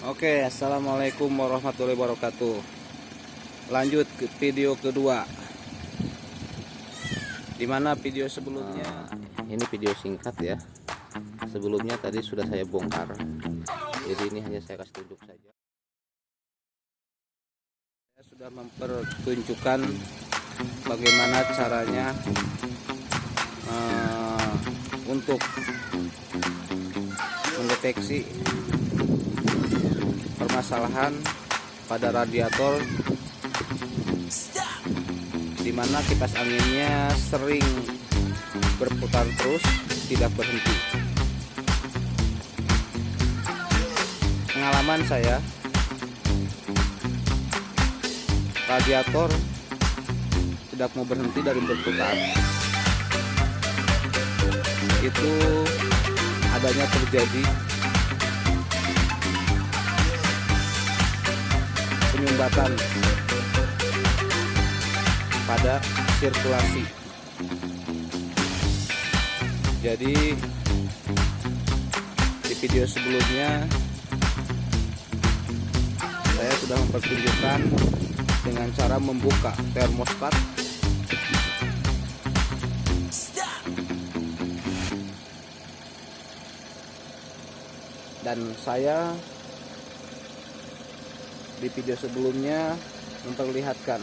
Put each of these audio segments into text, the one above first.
Oke, assalamualaikum warahmatullahi wabarakatuh. Lanjut ke video kedua. Di mana video sebelumnya? ini video singkat ya. Sebelumnya tadi sudah saya bongkar. Jadi ini hanya saya kasih tunjuk saja. Saya sudah mempertunjukkan bagaimana caranya uh, untuk mendeteksi permasalahan pada radiator di mana kipas anginnya sering berputar terus tidak berhenti. Pengalaman saya radiator tidak mau berhenti dari berputar. Itu adanya terjadi penyumbatan pada sirkulasi. Jadi di video sebelumnya saya sudah mempertunjukkan dengan cara membuka termostat. Dan saya di video sebelumnya memperlihatkan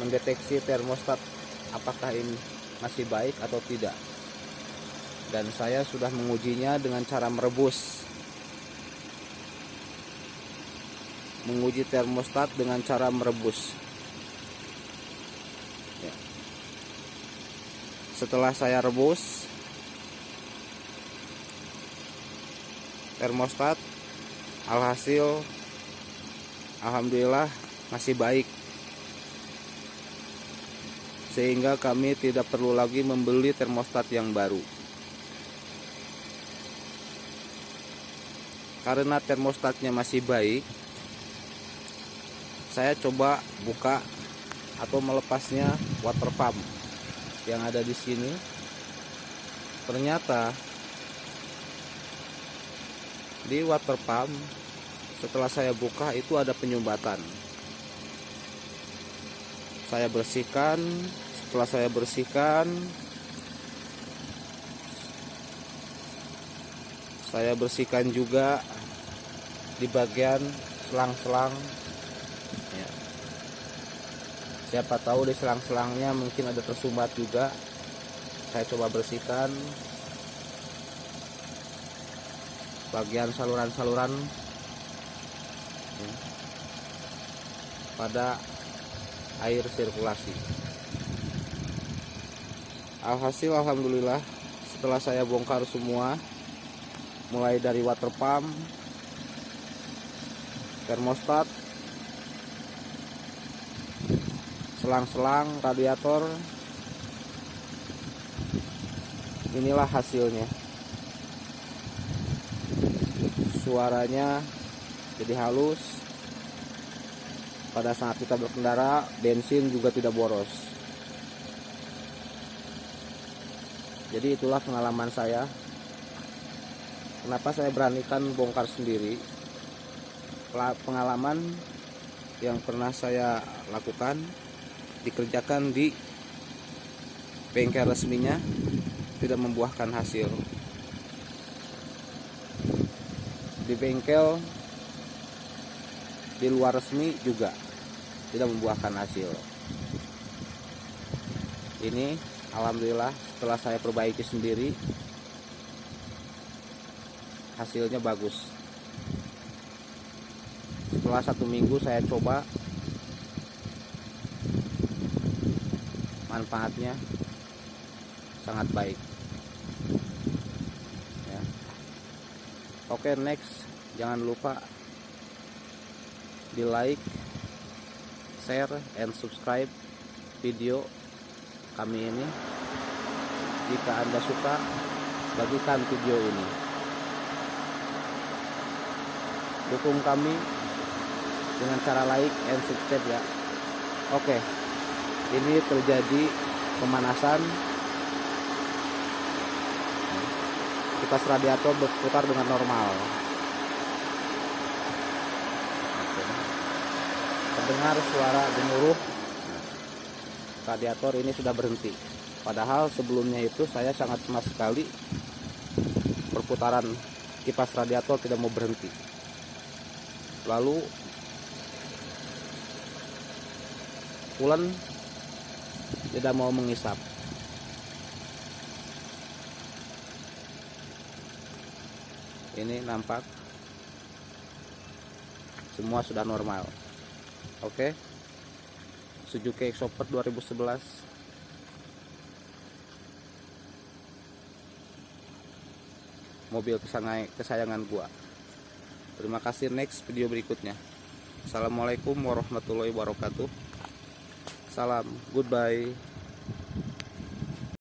mendeteksi termostat apakah ini masih baik atau tidak. Dan saya sudah mengujinya dengan cara merebus. Menguji termostat dengan cara merebus. Ya. setelah saya rebus termostat alhasil Alhamdulillah masih baik. Sehingga kami tidak perlu lagi membeli termostat yang baru. Karena termostatnya masih baik saya coba buka atau melepasnya water pump yang ada di sini. Ternyata di water pump setelah saya buka itu ada penyumbatan. Saya bersihkan. Setelah saya bersihkan saya bersihkan juga di bagian selang-selang. Ya. siapa tahu di selang-selangnya mungkin ada tersumbat juga. Saya coba bersihkan. Bagian saluran-saluran pada air sirkulasi. Alhasil alhamdulillah setelah saya bongkar semua mulai dari water pump termostat selang-selang radiator inilah hasilnya. Suaranya jadi halus. Pada saat kita berkendara bensin juga tidak boros. Jadi itulah pengalaman saya. Kenapa saya beranikan bongkar sendiri? Pengalaman yang pernah saya lakukan dikerjakan di bengkel resminya tidak membuahkan hasil. Di bengkel di luar resmi juga tidak membuahkan hasil. Ini Alhamdulillah setelah saya perbaiki sendiri hasilnya bagus. Setelah satu minggu saya coba manfaatnya sangat baik. Ya. oke next. Jangan lupa di like share and subscribe video kami ini. Jika anda suka bagikan video ini. Dukung kami dengan cara like and subscribe ya. Oke ini terjadi pemanasan. Kipas radiator berputar dengan normal dengar suara gemuruh. Radiator ini sudah berhenti. Padahal sebelumnya itu saya sangat cemas sekali perputaran kipas radiator tidak mau berhenti. Lalu pulen tidak mau mengisap. Ini nampak semua sudah normal oke. Suzuki Exoper 2011 mobil kesayangan gua. Terima kasih next video berikutnya. Assalamualaikum warahmatullahi wabarakatuh. Salam goodbye